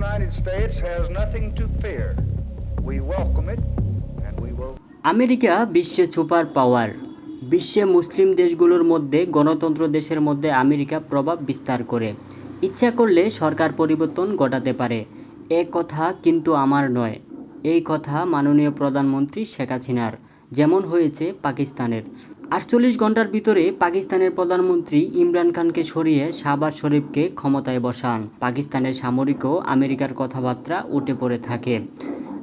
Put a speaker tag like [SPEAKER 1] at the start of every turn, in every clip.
[SPEAKER 1] United States has nothing to fear. We welcome it, and we will
[SPEAKER 2] America বিশ্বে super power. বিশ্বে মুসলিম দেশগুলোর মধ্যে গণতন্ত্র দেশের মধ্যে আমেরিকা প্রভাব বিস্তার করে। ইচ্ছা করলে সরকার পরিবর্তন ঘটাতে পারে। এ কথা কিন্তু আমার নয়। এই কথা মাননীয় প্রধানমন্ত্রী শেখ হাসিনার, যেমন হয়েছে পাকিস্তানের। আটচল্লিশ ঘণ্টার ভিতরে পাকিস্তানের প্রধানমন্ত্রী ইমরান খানকে সরিয়ে শাহবাজ শরীফকে ক্ষমতায় বসান। পাকিস্তানের সামরিকও আমেরিকার কথাবার্তা উঠে পড়ে থাকে।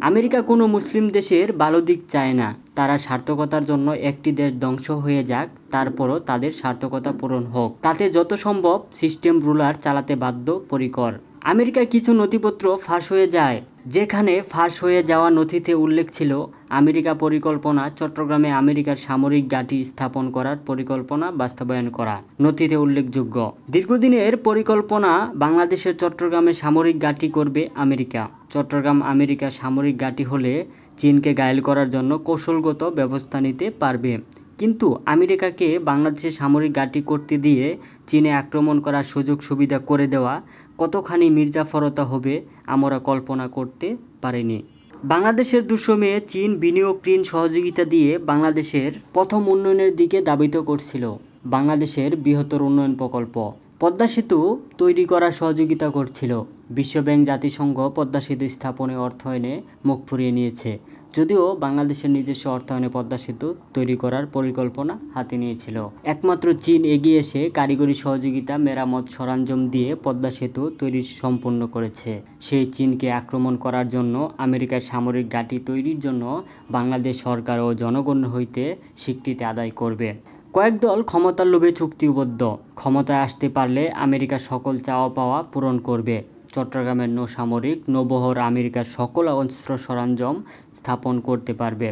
[SPEAKER 2] আমেরিকা কোনো মুসলিম দেশের ভালো দিক চায় না। তারা সার্থকতার জন্য একটি দেশ ধ্বংস হয়ে যাক, তারপরও তাদের সার্থকতা পূরণ হোক। তাতে যত সম্ভব সিস্টেম রুলার চালাতে বাধ্য, পরিকর। আমেরিকায় কিছু নথিপত্র ফাঁস হয়ে যায়। যেখানে ফাঁস হয়ে যাওয়া নথিতে উল্লেখ ছিল আমেরিকা পরিকল্পনা, চট্টগ্রামে আমেরিকার সামরিক ঘাঁটি স্থাপন করার পরিকল্পনা বাস্তবায়ন করা, নথিতে উল্লেখযোগ্য। দীর্ঘদিনের পরিকল্পনা বাংলাদেশের চট্টগ্রামে সামরিক ঘাঁটি করবে আমেরিকা। চট্টগ্রাম আমেরিকার সামরিক ঘাঁটি হলে চীনকে ঘায়েল করার জন্য কৌশলগত ব্যবস্থা নিতে পারবে। কিন্তু আমেরিকাকে বাংলাদেশে সামরিক ঘাঁটি করতে দিয়ে চীনে আক্রমণ করার সুযোগ সুবিধা করে দেওয়া কতখানি মির্জাফরতা হবে আমরা কল্পনা করতে পারিনি। বাংলাদেশের দুঃসময়ে চীন বিনিয়োগ ঋণ সহযোগিতা দিয়ে বাংলাদেশের প্রথম উন্নয়নের দিকে দাবিত করছিল। বাংলাদেশের বৃহত্তর উন্নয়ন প্রকল্প পদ্মা সেতু তৈরি করার সহযোগিতা করছিল। বিশ্বব্যাংক জাতিসংঘ পদ্মা সেতু স্থাপনে অর্থায়নে মুখ ফুরিয়ে নিয়েছে। যদিও বাংলাদেশের নিজস্ব অর্থায়নে পদ্মা সেতু তৈরি করার পরিকল্পনা হাতে নিয়েছিল। একমাত্র চীন এগিয়ে এসে কারিগরি সহযোগিতা, মেরামত, সরঞ্জাম দিয়ে পদ্মা সেতু তৈরি সম্পূর্ণ করেছে। সেই চীনকে আক্রমণ করার জন্য আমেরিকার সামরিক ঘাঁটি তৈরির জন্য বাংলাদেশ সরকার ও জনগণ হইতে স্বীকৃতি আদায় করবে। কয়েক দল ক্ষমতার লোভে চুক্তিবদ্ধ। ক্ষমতায় আসতে পারলে আমেরিকা সকল চাওয়া পাওয়া পূরণ করবে। চট্টগ্রামের নৌসামরিক নৌবহর আমেরিকার সকল অস্ত্র সরঞ্জাম স্থাপন করতে পারবে।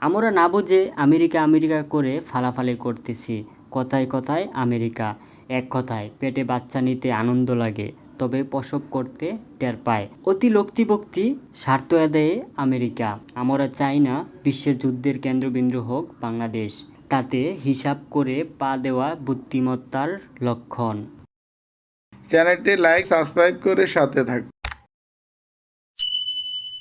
[SPEAKER 2] আমরা না বুঝে আমেরিকা আমেরিকা করে ফালাফালি করতেছি। কথায় কথায় আমেরিকা। এক কথায়, পেটে বাচ্চা নিতে আনন্দ লাগে, তবে প্রসব করতে টের পায়। অতি লোকতিভক্তি স্বার্থ আদায়ে আমেরিকা। আমরা চাই না বিশ্বের যুদ্ধের কেন্দ্রবিন্দু হোক বাংলাদেশ। তাতে হিসাব করে পা দেওয়া বুদ্ধিমত্তার লক্ষণ।
[SPEAKER 3] চ্যানেলটি লাইক সাবস্ক্রাইব করে সাথে থাকুন।